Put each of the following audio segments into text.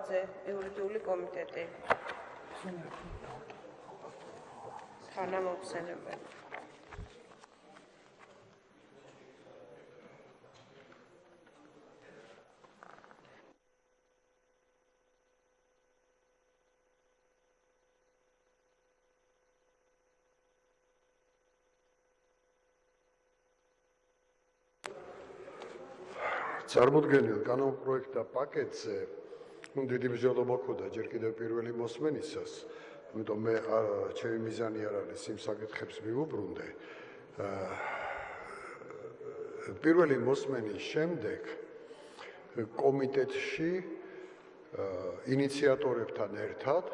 კალაძე, იურიდიული კომიტეტი. თანამოხსენებელი. წარმოქმნილ კანონპროექტთა პაკეტზე დიდი ბრძოლა მქონდა ჯერ კიდევ პირველი მოსმენისას, იმიტომ მე ჩემი მიზანი არ არის იმ საკითხებს მიუბრუნდე. პირველი მოსმენის შემდეგ კომიტეტში ინიციატორებთან ერთად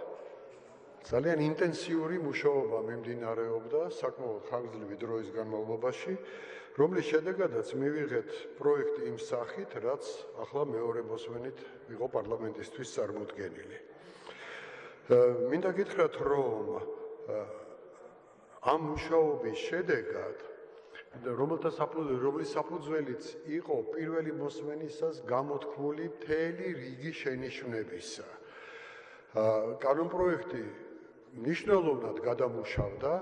ძალიან ინტენსიური მუშაობა მიმდინარეობდა საკმაოდ ხანგრძლივი დროის განმავლობაში. რომლის შედეგადაც მივიღეთ პროექტი იმ სახით, რაც ახლა მეორე მოსვენით იყო პარლამენტისთვის წარმოქმნილი. მინდა გითხრათ, რომ ამ მუშაობის შედეგად რომელთა საფუძველი რომლის საფუძველიც იყო პირველი მოსვენისას გამოთქმული მთელი რიგი შენიშვნებისა. კანონპროექტი ნიშნულოვნად გადამუშავდა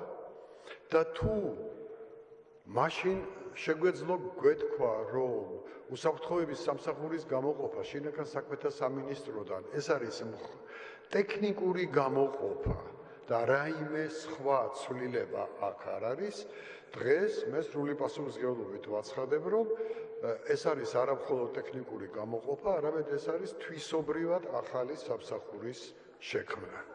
და თუ მაშინ შეგვეძლო გვეთქვა, რომ უსაფრთხოების სამსახურის გამოყოფა შინაგან საქმეთა სამინისტროდან ეს არის ტექნიკური გამოყოფა და რაიმე სხვა ცვლილება აქ არ არის. დღეს მე სრული პასუხისგებლობით ვაცხადებ, რომ ეს არის არამხოლოდ ტექნიკური გამოყოფა, არამედ ეს არის თვისობრივად ახალი სამსახურის შექმნა.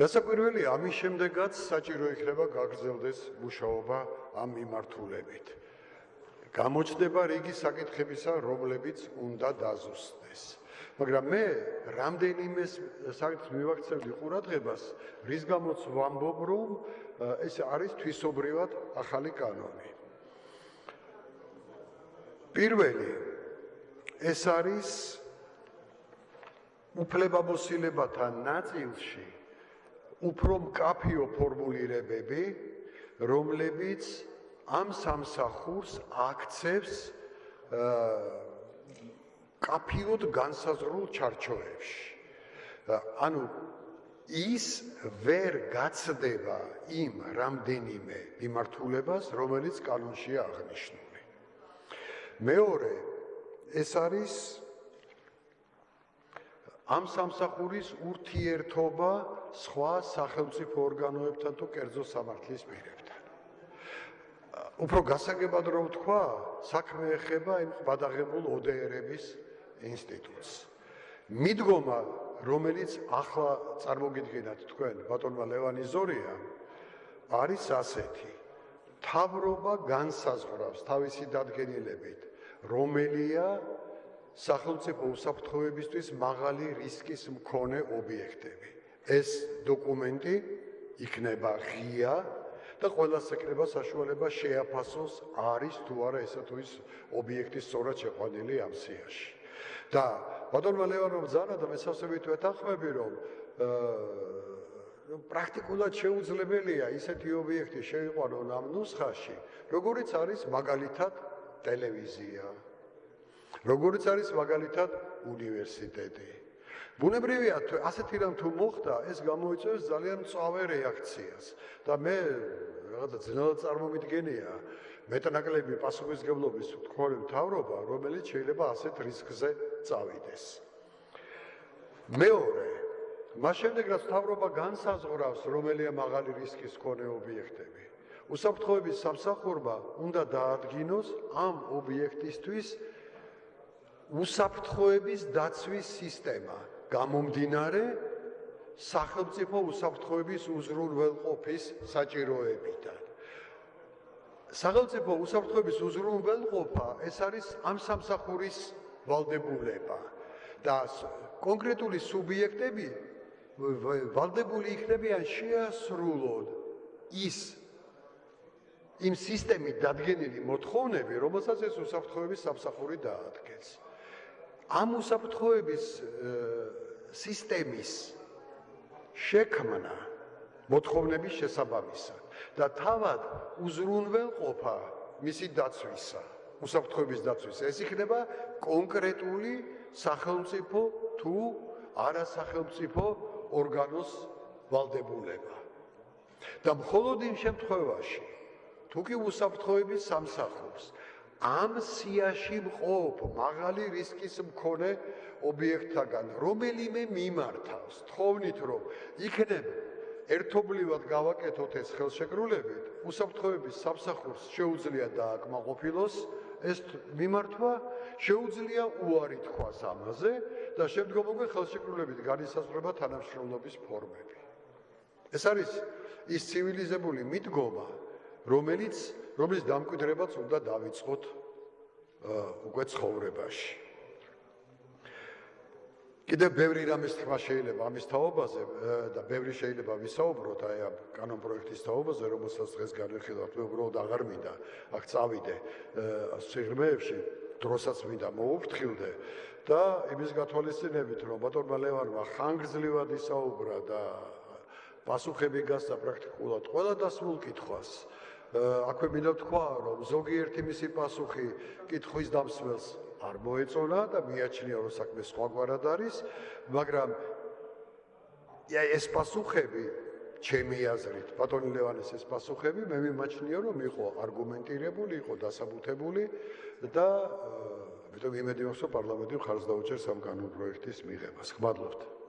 რასაკვირველია, ამის შემდეგაც საჭირო იქნება გაგრძელდეს მუშაობა ამ მიმართულებით. გამოჩნდება რიგი საკითხებისა, რომლებიც უნდა დაზუსტდეს. მაგრამ მე რამდენიმე საკითხს მივაქცევდი ყურადღებას, რის გამოც ვამბობ, რომ ეს არის თვისობრივად ახალი კანონი. პირველი ეს არის უფლებამოსილებათა ნაწილში უფრო მკაფიო ფორმულირებები, რომლებიც ამ სამსახურს აქცევს კაფიოდ განსაზღვრულ ჩარჩოებში. ანუ ის ვერ გაცდება იმ რამდენიმე მიმართულებას, რომელიც კანონშია აღნიშნული. მეორე ეს არის ამ სამსახურის ურთიერთობა სხვა სახელმწიფო ორგანოებთან თუ კერძო სამართლის პირებთან. უფრო გასაგებად რომ თქვა, საქმე ეხება იმ ბადაღებულ ODR-ების ინსტიტუტს. მიდგომა, რომელიც ახლა წარმოგიდგენათ თქვენ, ბატონმა ლევანი ზორია, არის ასეთი: თავრობა განსაზღვრავს თავისი დადგენილებით, რომელია სახელმწიფო უსაფრთხოებისთვის მაღალი რისკის მქონე ობიექტები. ეს დოკუმენტი იქნება ღია და ყოველას ეკრება საშუალება შეაფასოს არის თუ არა ესა თუ ის ობიექტი სწორად შეყვანილი ამ სიაში. და ბატონმა ლევანოვ ზანა და მესავსებით ვეთანხმები რომ აა პრაქტიკულად შეუძლებელია ისეთი ობიექტი შეიყვანონ ამ ნუსხაში, როგორიც არის მაგალითად ტელევიზია, როგორც არის მაგალითად უნივერსიტეტი. ბუნებრივია, ასეთი რამ თუ მოხდა, ეს გამოიწვევს ძალიან მწვავე რეაქციას და მე რაღაცა ძნელად წარმომიდგენია მეტნაკლები პასუხისგებლობის თქვენი მთავრობა, რომელიც შეიძლება ასეთ რისკზე წავიდეს. მეორე მას შემდეგ რაც მთავრობა განსაზღვრავს, რომელია მაღალი რისკის მქონე ობიექტები, უსაფრთხოების სამსახურმა უნდა დაადგინოს ამ ობიექტისთვის უსაფრთხოების დაცვის სისტემა გამომდინარე სახელმწიფო უსაფრთხოების უზრუნველყოფის საჭიროებიდან. სახელმწიფო უსაფრთხოების უზრუნველყოფა ეს არის ამ სამსახურის ვალდებულება და კონკრეტული სუბიექტები ვალდებული იქნებიან შეასრულონ ის იმ სისტემით დადგენილი მოთხოვნები, რომელსაც ეს უსაფრთხოების სამსახური დაადგენს. ამ უსაფრთხოების სისტემის შექმნა მოთხოვნების შესაბამისად და თავად უზრუნველყოფა მისი დაცვისა უსაფრთხოების დაცვის ეს იქნება კონკრეტული სახელმწიფო თუ არასახელმწიფო ორგანოს ვალდებულება. და მხოლოდ იმ შემთხვევაში, თუ კი უსაფრთხოების სამსახურს ამ სიაში მყოფ მაღალი რისკის მქონე ობიექტთაგან რომელიმე მიმართავს, თხოვნით რომ იქნებ ერთობლივად გავაკეთოთ ეს ხელშეკრულებით, უსაფრთხოების სამსახურს შეუძლია დააკმაყოფილოს ეს მიმართვა, შეუძლია უარი თქვას ამაზე და შემდგომ უკვე ხელშეკრულებით განისაზღვრება თანამშრომლობის ფორმები. ეს არის ის ცივილიზებული მიდგომა, რომელიც რომლის დამკვიდრებაც უნდა დავიწყოთ უკვე ცხოვრებაში. კიდე ბევრი რამის თქვა შეიძლება ამის თაობაზე და ბევრი შეიძლება ვისაუბროთ აი ამ კანონ პროექტის თაობაზე, რომელსაც დღეს განვიხილავთ, მე უბრალოდ აღარ მინდა აქ წავიდე სიღრმეებში, დროსაც მინდა მოუფრთხილდე და იმის გათვალისწინებით, რომ ბატონმა ლევანმა ხანგრძლივად ისაუბრა და პასუხები გასცა პრაქტიკულად ყველა დასმულ კითხვას. აქვე მინდა თქვა, რომ ზოგიერთი მისი პასუხი კითხვის დამსვლელს არ მოეწონა და მიაჩნია, რომ საქმე სხვაგვარად არის, მაგრამ ეს პასუხები ჩემი აზრით, ბატონი ლევანეს ეს პასუხები მე მიმაჩნია, რომ იყო არგუმენტირებული, იყო დასაბუთებული და ამიტომ იმედი მაქვს, რომ პარლამენტი ხარს დაუჭერს ამ კანონ პროექტის მიღებას. ხმადლობთ.